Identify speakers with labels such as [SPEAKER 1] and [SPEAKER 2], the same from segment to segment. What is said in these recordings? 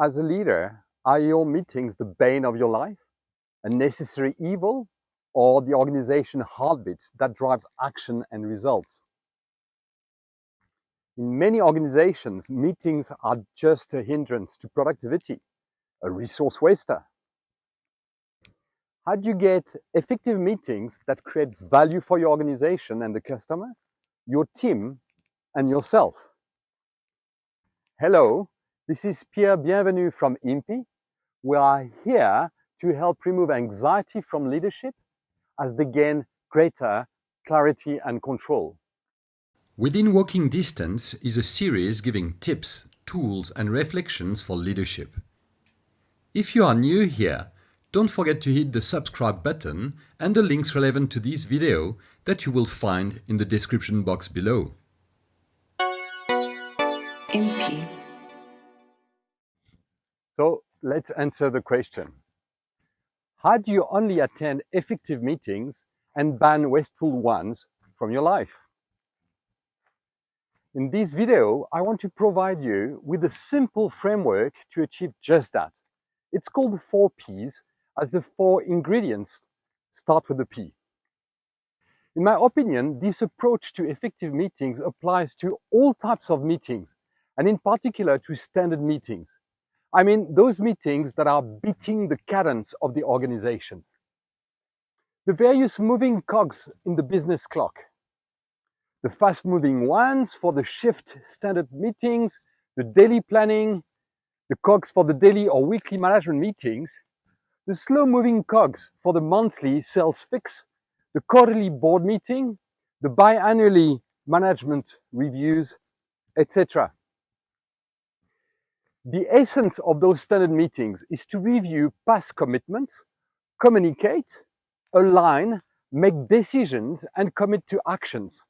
[SPEAKER 1] As a leader, are your meetings the bane of your life, a necessary evil, or the organization heartbeat that drives action and results? In many organizations, meetings are just a hindrance to productivity, a resource waster. How do you get effective meetings that create value for your organization and the customer, your team, and yourself? Hello, this is Pierre Bienvenu from IMPI. We are here to help remove anxiety from leadership as they gain greater clarity and control.
[SPEAKER 2] Within Walking Distance is a series giving tips, tools and reflections for leadership. If you are new here, don't forget to hit the subscribe button and the links relevant to this video that you will find in the description box below.
[SPEAKER 1] So let's answer the question. How do you only attend effective meetings and ban wasteful ones from your life? In this video, I want to provide you with a simple framework to achieve just that. It's called the four Ps as the four ingredients start with the P. In my opinion, this approach to effective meetings applies to all types of meetings, and in particular to standard meetings. I mean, those meetings that are beating the cadence of the organization. The various moving cogs in the business clock the fast-moving ones for the shift standard meetings, the daily planning, the cogs for the daily or weekly management meetings, the slow-moving cogs for the monthly sales fix, the quarterly board meeting, the biannually management reviews, etc. The essence of those standard meetings is to review past commitments, communicate, align, make decisions, and commit to actions.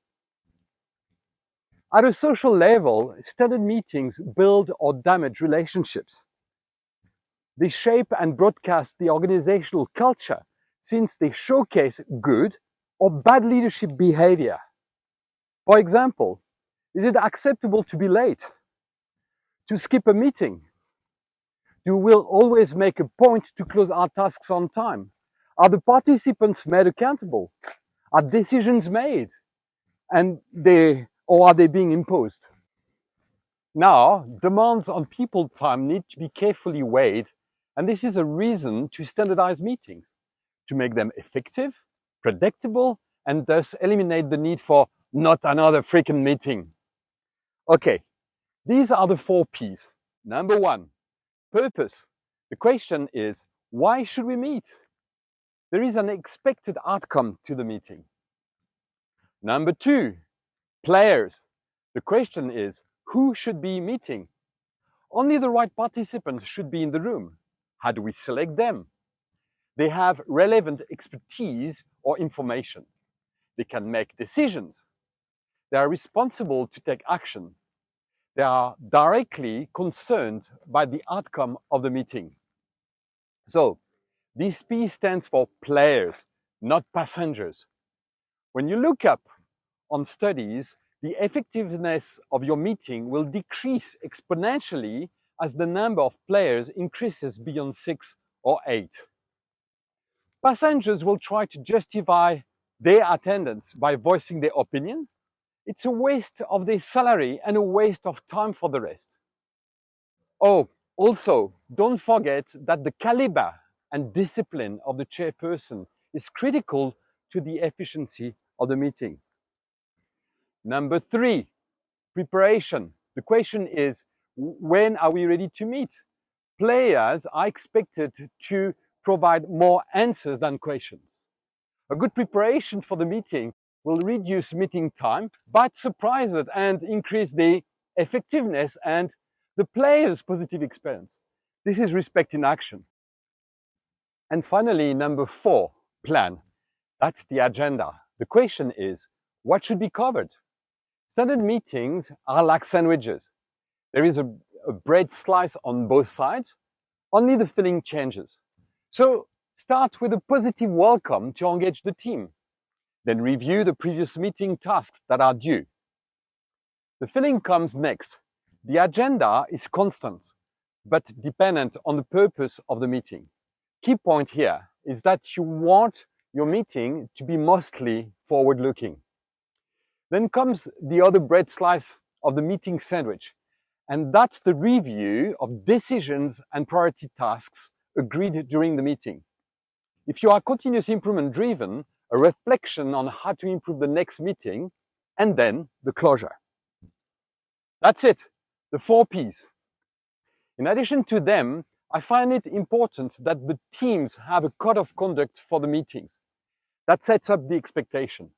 [SPEAKER 1] At a social level, standard meetings build or damage relationships. They shape and broadcast the organizational culture since they showcase good or bad leadership behavior. For example, is it acceptable to be late? To skip a meeting? Do we always make a point to close our tasks on time? Are the participants made accountable? Are decisions made? And they or are they being imposed? Now, demands on people time need to be carefully weighed, and this is a reason to standardize meetings, to make them effective, predictable, and thus eliminate the need for not another freaking meeting. Okay, these are the four Ps. Number one, purpose. The question is, why should we meet? There is an expected outcome to the meeting. Number two, players. The question is, who should be meeting? Only the right participants should be in the room. How do we select them? They have relevant expertise or information. They can make decisions. They are responsible to take action. They are directly concerned by the outcome of the meeting. So, this P stands for players, not passengers. When you look up on studies, the effectiveness of your meeting will decrease exponentially as the number of players increases beyond six or eight. Passengers will try to justify their attendance by voicing their opinion. It's a waste of their salary and a waste of time for the rest. Oh, also, don't forget that the caliber and discipline of the chairperson is critical to the efficiency of the meeting. Number three, preparation. The question is, when are we ready to meet? Players are expected to provide more answers than questions. A good preparation for the meeting will reduce meeting time, but surprise it and increase the effectiveness and the player's positive experience. This is respect in action. And finally, number four, plan. That's the agenda. The question is, what should be covered? Standard meetings are like sandwiches. There is a, a bread slice on both sides, only the filling changes. So start with a positive welcome to engage the team. Then review the previous meeting tasks that are due. The filling comes next. The agenda is constant. but dependent on the purpose of the meeting. Key point here is that you want your meeting to be mostly forward-looking. Then comes the other bread slice of the meeting sandwich, and that's the review of decisions and priority tasks agreed during the meeting. If you are continuous improvement driven, a reflection on how to improve the next meeting, and then the closure. That's it, the four Ps. In addition to them, I find it important that the teams have a code of conduct for the meetings. That sets up the expectation.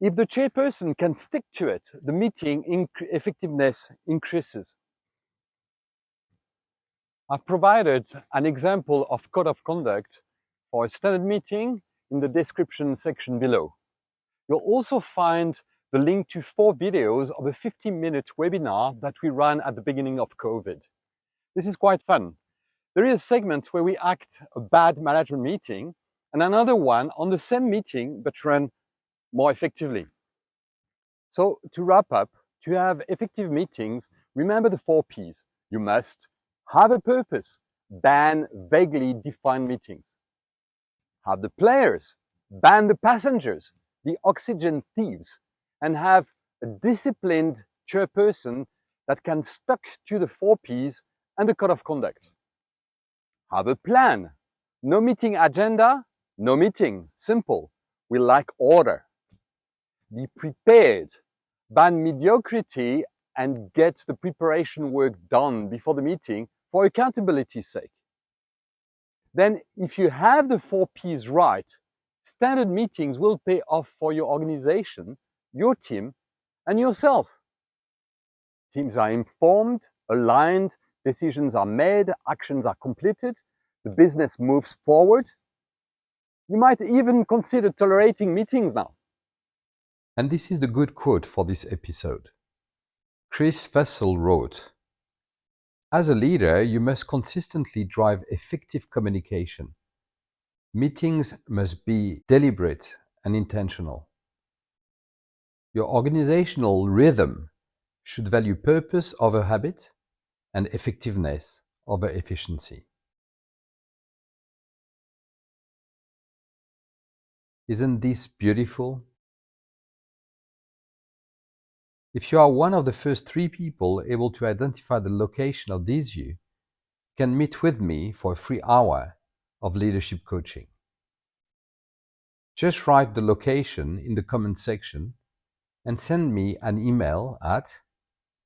[SPEAKER 1] If the chairperson can stick to it, the meeting inc effectiveness increases. I've provided an example of code of conduct for a standard meeting in the description section below. You'll also find the link to four videos of a 15 minute webinar that we ran at the beginning of COVID. This is quite fun. There is a segment where we act a bad management meeting and another one on the same meeting but run more effectively. So to wrap up, to have effective meetings, remember the four Ps. You must have a purpose, ban vaguely defined meetings. Have the players, ban the passengers, the oxygen thieves, and have a disciplined chairperson that can stuck to the four Ps and the code of conduct. Have a plan. No meeting agenda, no meeting. Simple. We like order. Be prepared. Ban mediocrity and get the preparation work done before the meeting for accountability's sake. Then if you have the four Ps right, standard meetings will pay off for your organization, your team, and yourself. Teams are informed, aligned, decisions are made, actions are completed, the business moves forward. You might even consider tolerating meetings now.
[SPEAKER 2] And this is the good quote for this episode. Chris Fussell wrote, As a leader, you must consistently drive effective communication. Meetings must be deliberate and intentional. Your organizational rhythm should value purpose over habit, and effectiveness over efficiency. Isn't this beautiful? If you are one of the first three people able to identify the location of this view, you can meet with me for a free hour of leadership coaching. Just write the location in the comment section and send me an email at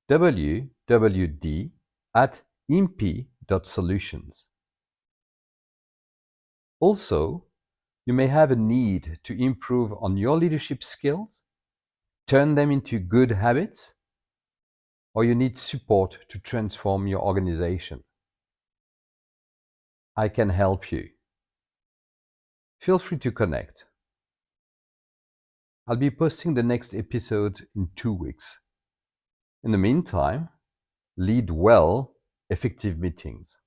[SPEAKER 2] wwd at imp.solutions. Also, you may have a need to improve on your leadership skills, turn them into good habits, or you need support to transform your organization. I can help you. Feel free to connect. I'll be posting the next episode in two weeks. In the meantime, lead well effective meetings.